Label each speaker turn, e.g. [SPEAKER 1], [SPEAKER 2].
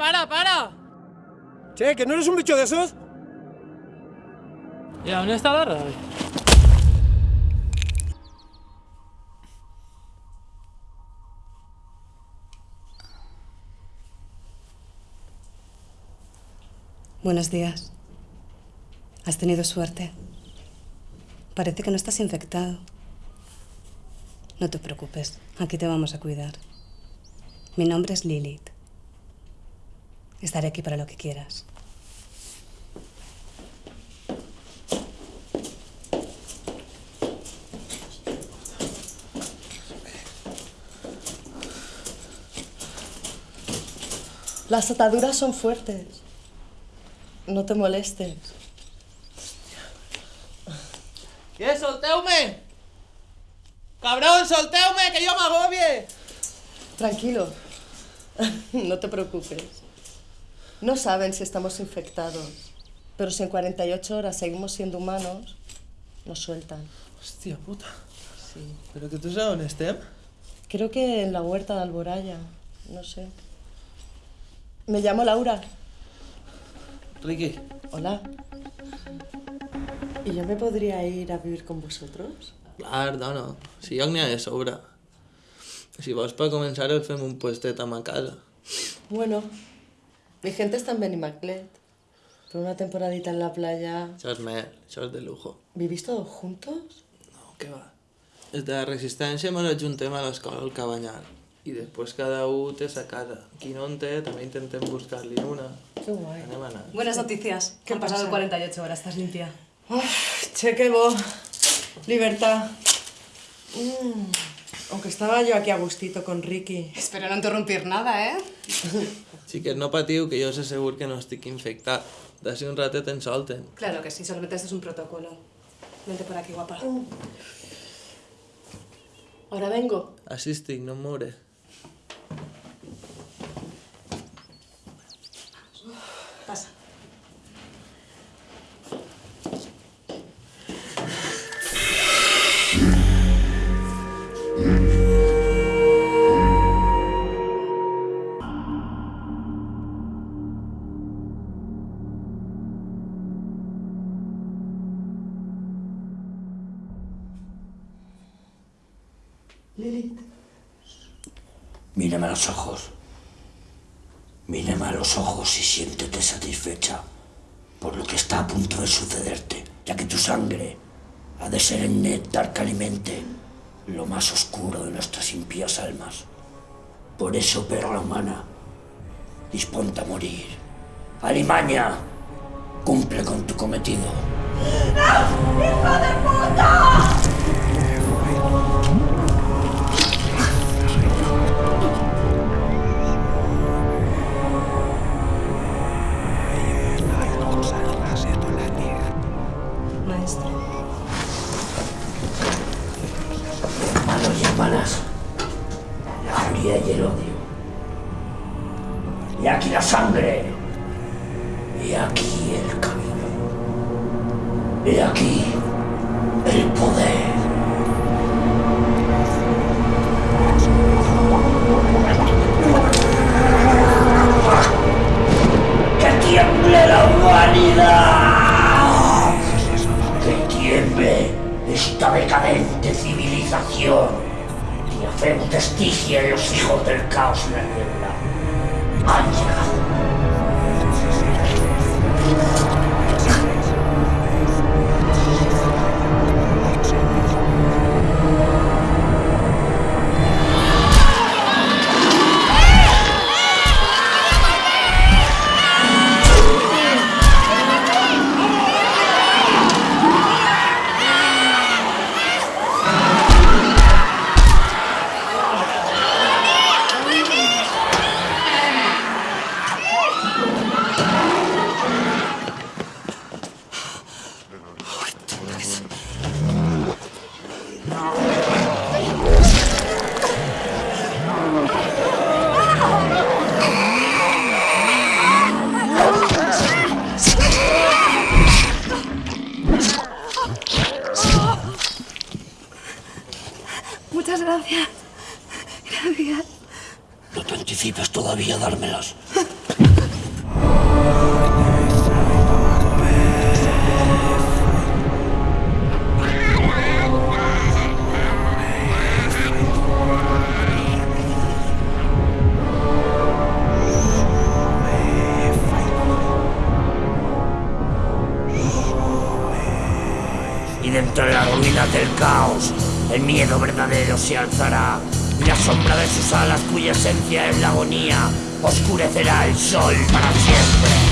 [SPEAKER 1] ¡Eh, para, para!
[SPEAKER 2] Che, ¿que no eres un bicho de esos?
[SPEAKER 1] ¿Y dónde está la radio?
[SPEAKER 3] Buenos días. Has tenido suerte. Parece que no estás infectado. No te preocupes, aquí te vamos a cuidar. Mi nombre es Lilith. Estaré aquí para lo que quieras. Las ataduras son fuertes. No te molestes.
[SPEAKER 1] ¿Qué? ¡Solteu-me! ¡Cabrón, solteu-me, que yo me agobie!
[SPEAKER 3] Tranquilo. No te preocupes. No saben si estamos infectados. Pero si en 48 horas seguimos siendo humanos, nos sueltan.
[SPEAKER 1] Hòstia puta.
[SPEAKER 3] Sí.
[SPEAKER 1] Però que tu saps on estem?
[SPEAKER 3] Creo que en la huerta de Alboraya. No sé. Me llamo Laura.
[SPEAKER 1] Riqui.
[SPEAKER 3] Hola. ¿Y yo me podría ir a vivir con vosotros?
[SPEAKER 1] Clar, dona. Si lloc n'hi ha de sobre. Si vols per començar et fem un puestet a ma casa.
[SPEAKER 3] Bueno, mi gente está en Benimaclet. Por una temporadita en la playa.
[SPEAKER 1] Això és mer, de lujo.
[SPEAKER 3] ¿Vivís todos juntos?
[SPEAKER 1] No, què va. Des de la resistència ens ajuntem a l'escola al Cabanyal. I després cada un té sa casa. Qui no en té, també intentem buscar-li una.
[SPEAKER 3] Qué guay.
[SPEAKER 1] Anem a anar.
[SPEAKER 3] Buenas noticias.
[SPEAKER 4] ¿Qué
[SPEAKER 3] Han pasado
[SPEAKER 4] pasa?
[SPEAKER 3] 48 horas, estás limpia.
[SPEAKER 4] che, que bo. Libertad. Mm, Aunque estaba yo aquí a gustito con Ricky.
[SPEAKER 3] Espero no interrumpir nada, ¿eh?
[SPEAKER 1] Xiquets, no patiu, que jo sé segur que no estic infectat. D'ací un ratet ens solten.
[SPEAKER 3] Claro que sí, solamente esto es un protocolo. Vente por aquí, guapa. Ahora vengo.
[SPEAKER 1] Així estic, no em mouré.
[SPEAKER 3] Pasa.
[SPEAKER 4] Lilith.
[SPEAKER 5] Mírame a los ojos. Mírame a los ojos y siéntete satisfecha por lo que está a punto de sucederte, ya que tu sangre ha de ser el néctar que alimente lo más oscuro de nuestras impías almas. Por eso, perra humana, disponte a morir. Alimaña, cumple con tu cometido.
[SPEAKER 3] Maestro.
[SPEAKER 5] Furia y el odio. Y aquí la sangre. Y aquí el camino. Y aquí el poder. ¡Que tiemble la humanidad! ¡Que tiemble esta decadente civilización! Y hacemos testigia en los hijos del caos en la niebla. Han.
[SPEAKER 3] Gracias. Gracias.
[SPEAKER 5] No te anticipes todavía a dármelas. El miedo verdadero se alzará. Y la sombra de sus alas, cuya esencia es la agonía, oscurecerá el sol para siempre.